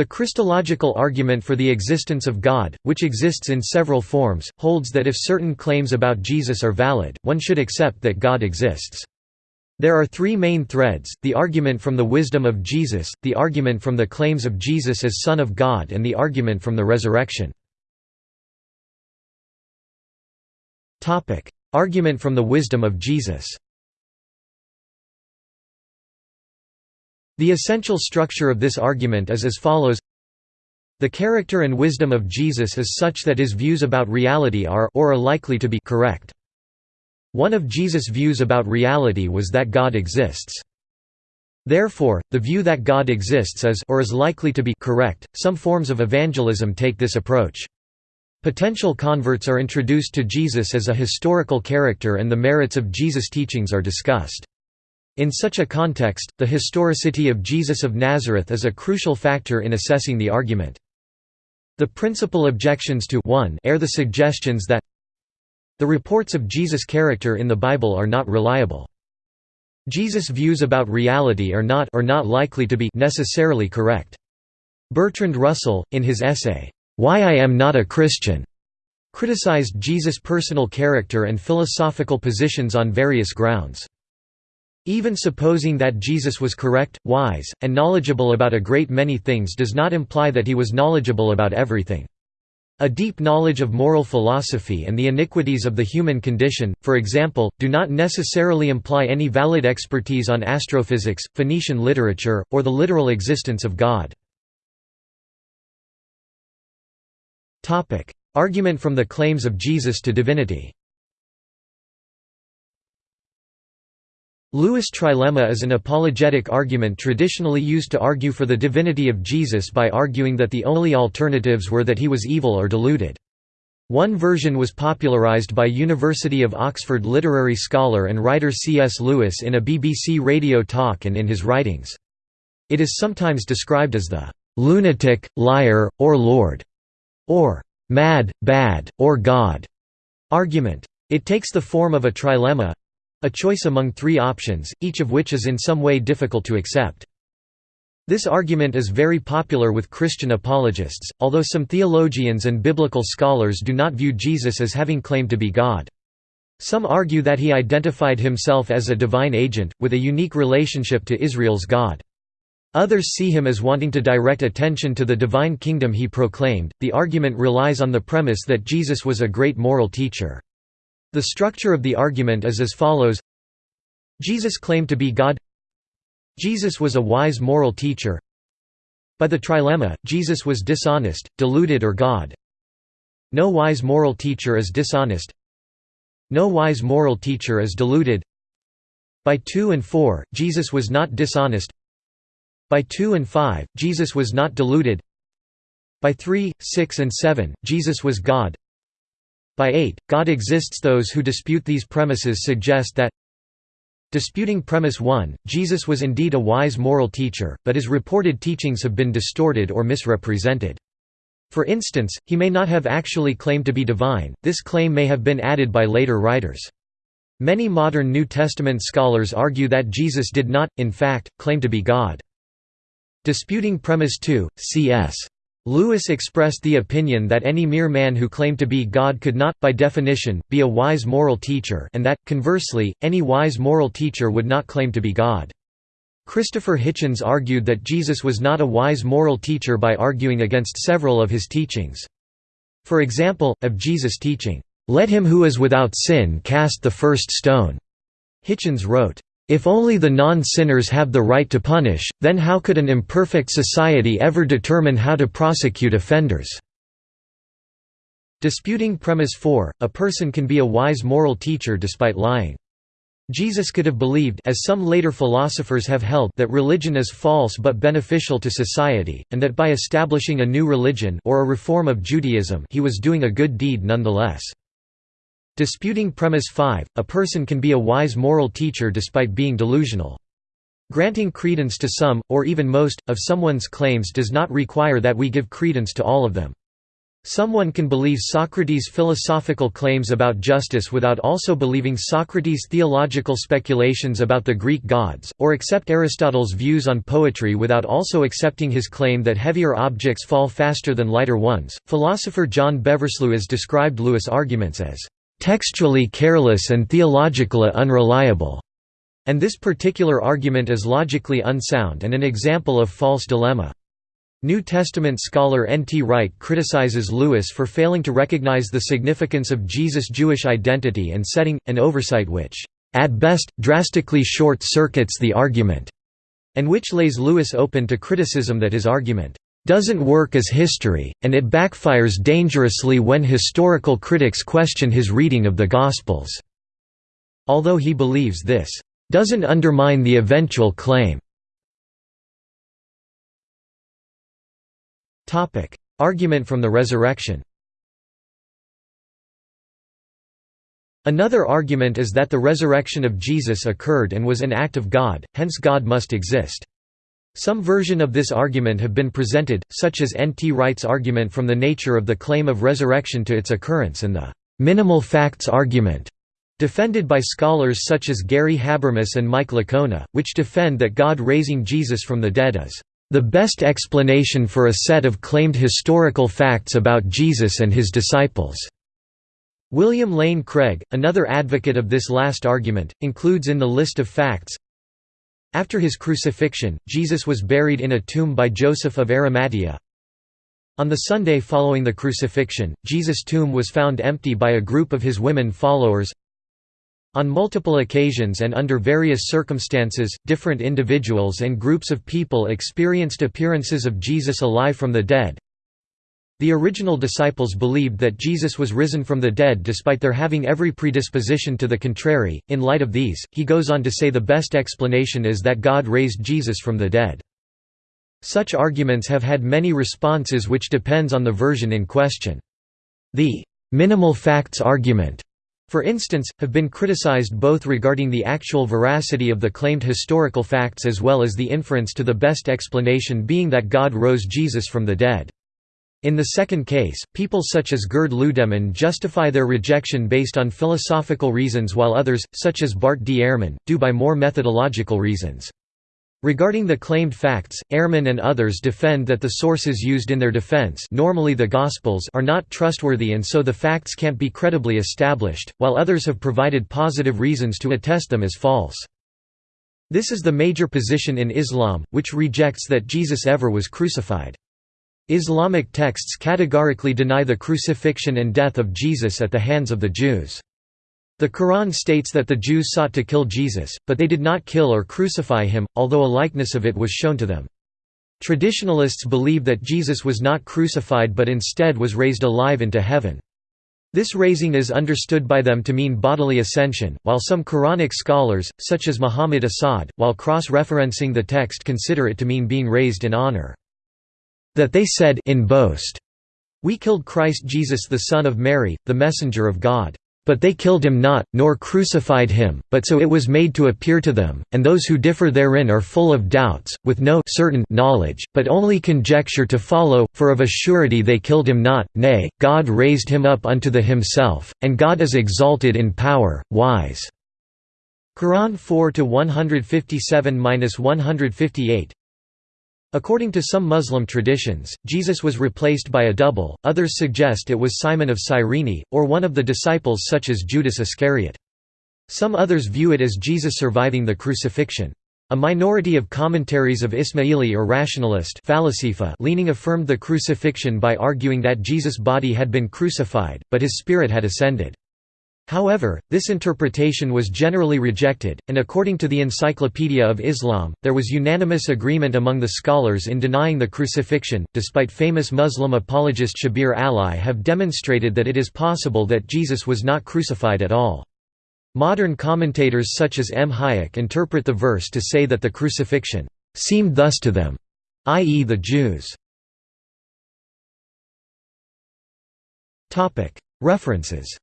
The Christological argument for the existence of God, which exists in several forms, holds that if certain claims about Jesus are valid, one should accept that God exists. There are three main threads, the argument from the wisdom of Jesus, the argument from the claims of Jesus as Son of God and the argument from the resurrection. argument from the wisdom of Jesus The essential structure of this argument is as follows The character and wisdom of Jesus is such that his views about reality are or are likely to be correct. One of Jesus' views about reality was that God exists. Therefore, the view that God exists is or is likely to be correct. Some forms of evangelism take this approach. Potential converts are introduced to Jesus as a historical character and the merits of Jesus' teachings are discussed. In such a context, the historicity of Jesus of Nazareth is a crucial factor in assessing the argument. The principal objections to 1 air the suggestions that the reports of Jesus' character in the Bible are not reliable. Jesus' views about reality are not or not likely to be necessarily correct. Bertrand Russell, in his essay, Why I Am Not a Christian, criticized Jesus' personal character and philosophical positions on various grounds. Even supposing that Jesus was correct, wise, and knowledgeable about a great many things does not imply that he was knowledgeable about everything. A deep knowledge of moral philosophy and the iniquities of the human condition, for example, do not necessarily imply any valid expertise on astrophysics, Phoenician literature, or the literal existence of God. Argument from the claims of Jesus to divinity Lewis' trilemma is an apologetic argument traditionally used to argue for the divinity of Jesus by arguing that the only alternatives were that he was evil or deluded. One version was popularized by University of Oxford literary scholar and writer C.S. Lewis in a BBC radio talk and in his writings. It is sometimes described as the "'lunatic, liar, or lord' or "'mad, bad, or God' argument. It takes the form of a trilemma, a choice among three options, each of which is in some way difficult to accept. This argument is very popular with Christian apologists, although some theologians and biblical scholars do not view Jesus as having claimed to be God. Some argue that he identified himself as a divine agent, with a unique relationship to Israel's God. Others see him as wanting to direct attention to the divine kingdom he proclaimed. The argument relies on the premise that Jesus was a great moral teacher. The structure of the argument is as follows. Jesus claimed to be God. Jesus was a wise moral teacher. By the trilemma, Jesus was dishonest, deluded or God. No wise moral teacher is dishonest. No wise moral teacher is deluded. By 2 and 4, Jesus was not dishonest. By 2 and 5, Jesus was not deluded. By 3, 6 and 7, Jesus was God by 8, God exists Those who dispute these premises suggest that Disputing premise 1, Jesus was indeed a wise moral teacher, but his reported teachings have been distorted or misrepresented. For instance, he may not have actually claimed to be divine, this claim may have been added by later writers. Many modern New Testament scholars argue that Jesus did not, in fact, claim to be God. Disputing premise 2, c.s. Lewis expressed the opinion that any mere man who claimed to be God could not, by definition, be a wise moral teacher and that, conversely, any wise moral teacher would not claim to be God. Christopher Hitchens argued that Jesus was not a wise moral teacher by arguing against several of his teachings. For example, of Jesus' teaching, "'Let him who is without sin cast the first stone'", Hitchens wrote, if only the non-sinners have the right to punish, then how could an imperfect society ever determine how to prosecute offenders? Disputing premise 4, a person can be a wise moral teacher despite lying. Jesus could have believed as some later philosophers have held that religion is false but beneficial to society, and that by establishing a new religion or a reform of Judaism he was doing a good deed nonetheless. Disputing premise 5, a person can be a wise moral teacher despite being delusional. Granting credence to some, or even most, of someone's claims does not require that we give credence to all of them. Someone can believe Socrates' philosophical claims about justice without also believing Socrates' theological speculations about the Greek gods, or accept Aristotle's views on poetry without also accepting his claim that heavier objects fall faster than lighter ones. Philosopher John Beversluis has described Lewis' arguments as textually careless and theologically unreliable, and this particular argument is logically unsound and an example of false dilemma. New Testament scholar N. T. Wright criticizes Lewis for failing to recognize the significance of Jesus' Jewish identity and setting, an oversight which, "...at best, drastically short-circuits the argument", and which lays Lewis open to criticism that his argument, "...doesn't work as history, and it backfires dangerously when historical critics question his reading of the Gospels." Although he believes this, "...doesn't undermine the eventual claim." Argument from the resurrection Another argument is that the resurrection of Jesus occurred and was an act of God, hence God must exist. Some version of this argument have been presented, such as N. T. Wright's argument from the nature of the claim of resurrection to its occurrence and the «minimal facts argument» defended by scholars such as Gary Habermas and Mike Licona, which defend that God raising Jesus from the dead is the best explanation for a set of claimed historical facts about Jesus and his disciples. William Lane Craig, another advocate of this last argument, includes in the list of facts After his crucifixion, Jesus was buried in a tomb by Joseph of Arimathea. On the Sunday following the crucifixion, Jesus' tomb was found empty by a group of his women followers on multiple occasions and under various circumstances, different individuals and groups of people experienced appearances of Jesus alive from the dead. The original disciples believed that Jesus was risen from the dead despite their having every predisposition to the contrary. In light of these, he goes on to say the best explanation is that God raised Jesus from the dead. Such arguments have had many responses which depends on the version in question. The minimal facts argument for instance, have been criticized both regarding the actual veracity of the claimed historical facts as well as the inference to the best explanation being that God rose Jesus from the dead. In the second case, people such as Gerd Ludemann justify their rejection based on philosophical reasons while others, such as Bart D. Ehrman, do by more methodological reasons. Regarding the claimed facts, Ehrman and others defend that the sources used in their defense normally the Gospels are not trustworthy and so the facts can't be credibly established, while others have provided positive reasons to attest them as false. This is the major position in Islam, which rejects that Jesus ever was crucified. Islamic texts categorically deny the crucifixion and death of Jesus at the hands of the Jews. The Quran states that the Jews sought to kill Jesus, but they did not kill or crucify him, although a likeness of it was shown to them. Traditionalists believe that Jesus was not crucified but instead was raised alive into heaven. This raising is understood by them to mean bodily ascension, while some Quranic scholars, such as Muhammad Asad, while cross-referencing the text consider it to mean being raised in honor. That they said in boast, We killed Christ Jesus the Son of Mary, the Messenger of God. But they killed him not, nor crucified him, but so it was made to appear to them, and those who differ therein are full of doubts, with no certain knowledge, but only conjecture to follow, for of a surety they killed him not, nay, God raised him up unto the himself, and God is exalted in power, wise." Quran 4 157–158 According to some Muslim traditions, Jesus was replaced by a double, others suggest it was Simon of Cyrene, or one of the disciples such as Judas Iscariot. Some others view it as Jesus surviving the crucifixion. A minority of commentaries of Ismaili or rationalist leaning affirmed the crucifixion by arguing that Jesus' body had been crucified, but his spirit had ascended. However, this interpretation was generally rejected, and according to the Encyclopedia of Islam, there was unanimous agreement among the scholars in denying the crucifixion, despite famous Muslim apologist Shabir Ally have demonstrated that it is possible that Jesus was not crucified at all. Modern commentators such as M. Hayek interpret the verse to say that the crucifixion seemed thus to them, i.e. the Jews. References